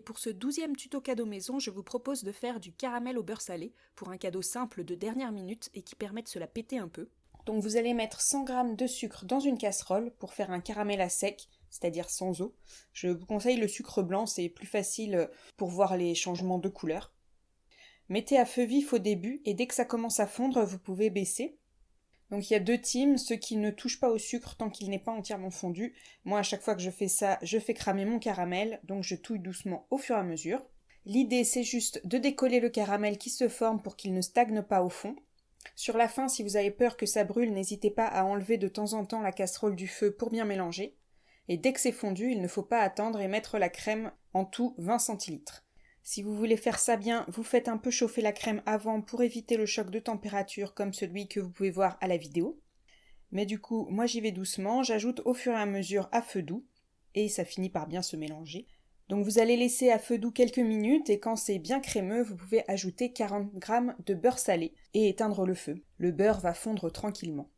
pour ce douzième tuto cadeau maison, je vous propose de faire du caramel au beurre salé pour un cadeau simple de dernière minute et qui permet de se la péter un peu. Donc vous allez mettre 100 g de sucre dans une casserole pour faire un caramel à sec, c'est-à-dire sans eau. Je vous conseille le sucre blanc, c'est plus facile pour voir les changements de couleur. Mettez à feu vif au début et dès que ça commence à fondre, vous pouvez baisser. Donc il y a deux teams, ceux qui ne touchent pas au sucre tant qu'il n'est pas entièrement fondu. Moi à chaque fois que je fais ça, je fais cramer mon caramel, donc je touille doucement au fur et à mesure. L'idée c'est juste de décoller le caramel qui se forme pour qu'il ne stagne pas au fond. Sur la fin, si vous avez peur que ça brûle, n'hésitez pas à enlever de temps en temps la casserole du feu pour bien mélanger. Et dès que c'est fondu, il ne faut pas attendre et mettre la crème en tout 20 centilitres. Si vous voulez faire ça bien, vous faites un peu chauffer la crème avant pour éviter le choc de température comme celui que vous pouvez voir à la vidéo. Mais du coup, moi j'y vais doucement, j'ajoute au fur et à mesure à feu doux, et ça finit par bien se mélanger. Donc vous allez laisser à feu doux quelques minutes et quand c'est bien crémeux, vous pouvez ajouter 40 g de beurre salé et éteindre le feu. Le beurre va fondre tranquillement.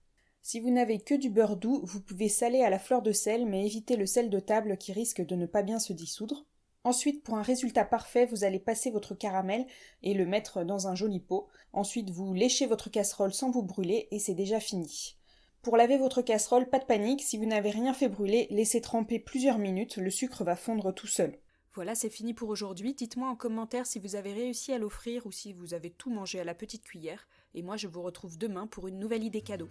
Si vous n'avez que du beurre doux, vous pouvez saler à la fleur de sel mais évitez le sel de table qui risque de ne pas bien se dissoudre. Ensuite, pour un résultat parfait, vous allez passer votre caramel et le mettre dans un joli pot. Ensuite, vous léchez votre casserole sans vous brûler et c'est déjà fini. Pour laver votre casserole, pas de panique, si vous n'avez rien fait brûler, laissez tremper plusieurs minutes, le sucre va fondre tout seul. Voilà, c'est fini pour aujourd'hui. Dites-moi en commentaire si vous avez réussi à l'offrir ou si vous avez tout mangé à la petite cuillère. Et moi, je vous retrouve demain pour une nouvelle idée cadeau.